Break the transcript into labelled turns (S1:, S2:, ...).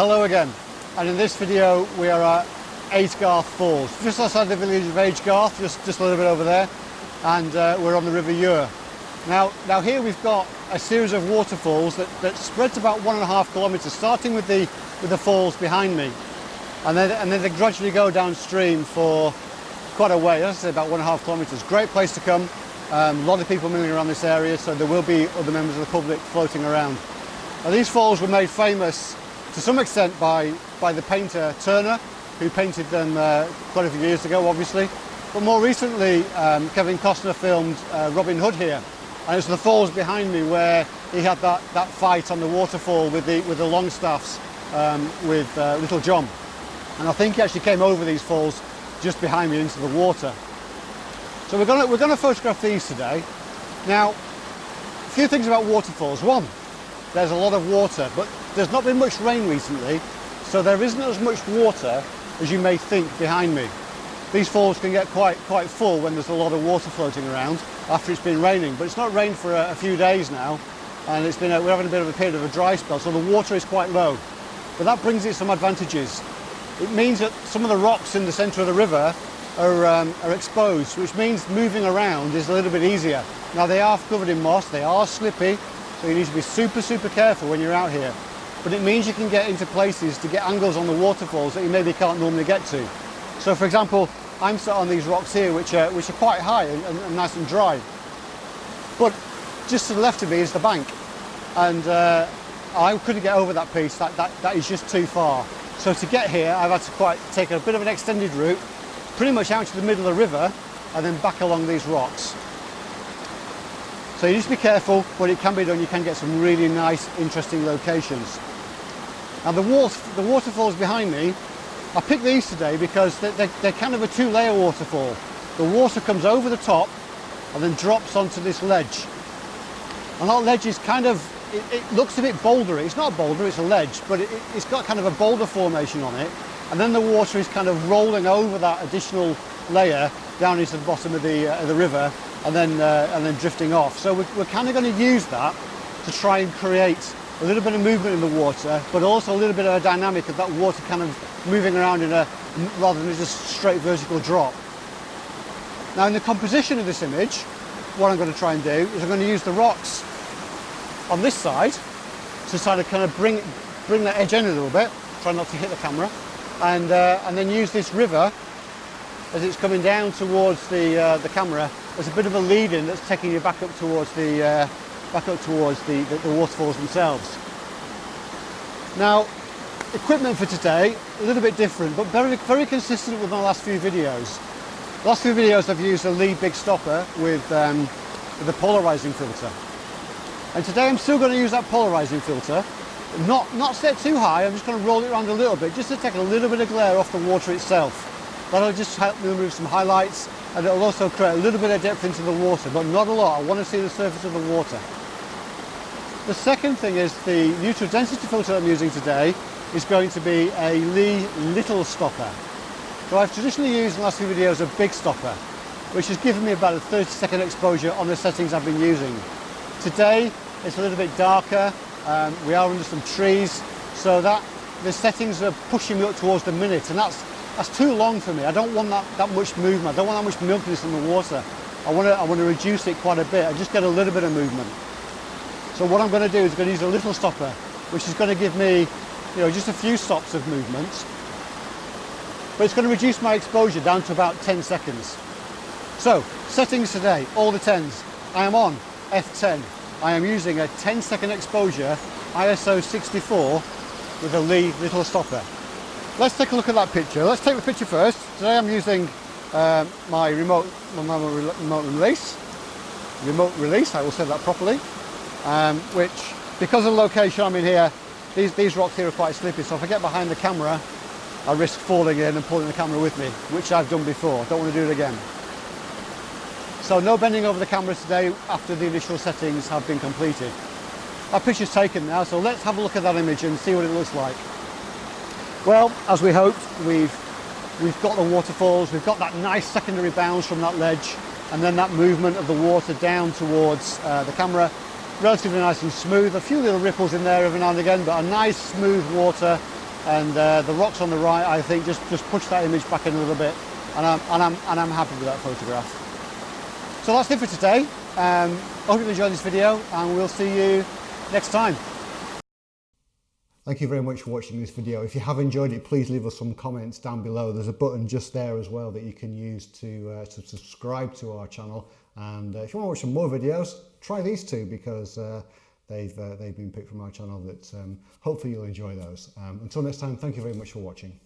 S1: Hello again and in this video we are at Aysgarth Falls just outside the village of Aysgarth just, just a little bit over there and uh, we're on the River Ure. Now, now here we've got a series of waterfalls that, that spreads about one and a half kilometres starting with the, with the falls behind me and then, and then they gradually go downstream for quite a way, as I say about one and a half kilometres. Great place to come, um, a lot of people milling around this area so there will be other members of the public floating around. Now, these falls were made famous to some extent by, by the painter Turner, who painted them uh, quite a few years ago, obviously. But more recently, um, Kevin Costner filmed uh, Robin Hood here. And it's the falls behind me where he had that, that fight on the waterfall with the, with the Longstaffs um, with uh, Little John. And I think he actually came over these falls just behind me into the water. So we're going to, we're to photograph these today. Now, a few things about waterfalls. One, there's a lot of water, but there's not been much rain recently, so there isn't as much water as you may think behind me. These falls can get quite, quite full when there's a lot of water floating around after it's been raining, but it's not rained for a, a few days now, and it's been a, we're having a bit of a period of a dry spell, so the water is quite low. But that brings it some advantages. It means that some of the rocks in the centre of the river are, um, are exposed, which means moving around is a little bit easier. Now they are covered in moss, they are slippy, so you need to be super, super careful when you're out here. But it means you can get into places to get angles on the waterfalls that you maybe can't normally get to. So for example, I'm sat on these rocks here, which are, which are quite high and, and, and nice and dry. But just to the left of me is the bank. And uh, I couldn't get over that piece, that, that, that is just too far. So to get here, I've had to quite take a bit of an extended route, pretty much out to the middle of the river, and then back along these rocks. So you just be careful, but it can be done. You can get some really nice, interesting locations. Now the, water, the waterfalls behind me, I picked these today because they're, they're, they're kind of a two-layer waterfall. The water comes over the top and then drops onto this ledge. And that ledge is kind of, it, it looks a bit bouldery. It's not a boulder, it's a ledge, but it, it's got kind of a boulder formation on it. And then the water is kind of rolling over that additional layer down into the bottom of the, uh, the river and then, uh, and then drifting off. So we're, we're kind of going to use that to try and create a little bit of movement in the water, but also a little bit of a dynamic of that water kind of moving around in a, rather than just straight vertical drop. Now in the composition of this image, what I'm going to try and do is I'm going to use the rocks on this side to try of kind of bring, bring that edge in a little bit, try not to hit the camera, and, uh, and then use this river as it's coming down towards the, uh, the camera as a bit of a lead in that's taking you back up towards the uh, back up towards the, the, the waterfalls themselves. Now, equipment for today, a little bit different, but very, very consistent with my last few videos. The last few videos I've used a Lee Big Stopper with, um, polarizing filter. And today I'm still going to use that polarizing filter, not, not set too high, I'm just going to roll it around a little bit, just to take a little bit of glare off the water itself. That'll just help me remove some highlights and it'll also create a little bit of depth into the water, but not a lot. I want to see the surface of the water. The second thing is the neutral density filter I'm using today is going to be a Lee Little Stopper. So I've traditionally used in the last few videos a big stopper, which has given me about a 30 second exposure on the settings I've been using. Today it's a little bit darker, um, we are under some trees, so that the settings are pushing me up towards the minute, and that's that's too long for me. I don't want that, that much movement. I don't want that much milkiness in the water. I want to I want to reduce it quite a bit. I just get a little bit of movement. So what I'm going to do is I'm going to use a little stopper, which is going to give me, you know, just a few stops of movement. But it's going to reduce my exposure down to about 10 seconds. So, settings today, all the 10s. I am on F10. I am using a 10 second exposure ISO 64 with a Lee little stopper let's take a look at that picture. Let's take the picture first. Today I'm using um, my remote, my remote release. Remote release, I will say that properly. Um, which, because of the location I'm in here, these, these rocks here are quite slippy, so if I get behind the camera, I risk falling in and pulling the camera with me, which I've done before. Don't want to do it again. So no bending over the camera today after the initial settings have been completed. Our picture's taken now, so let's have a look at that image and see what it looks like. Well, as we hoped, we've, we've got the waterfalls, we've got that nice secondary bounce from that ledge, and then that movement of the water down towards uh, the camera. Relatively nice and smooth, a few little ripples in there every now and again, but a nice smooth water and uh, the rocks on the right, I think, just, just push that image back in a little bit, and I'm, and I'm, and I'm happy with that photograph. So that's it for today. Um, I hope you enjoyed this video, and we'll see you next time. Thank you very much for watching this video. If you have enjoyed it, please leave us some comments down below. There's a button just there as well that you can use to, uh, to subscribe to our channel. And uh, if you want to watch some more videos, try these two because uh, they've, uh, they've been picked from our channel that um, hopefully you'll enjoy those. Um, until next time, thank you very much for watching.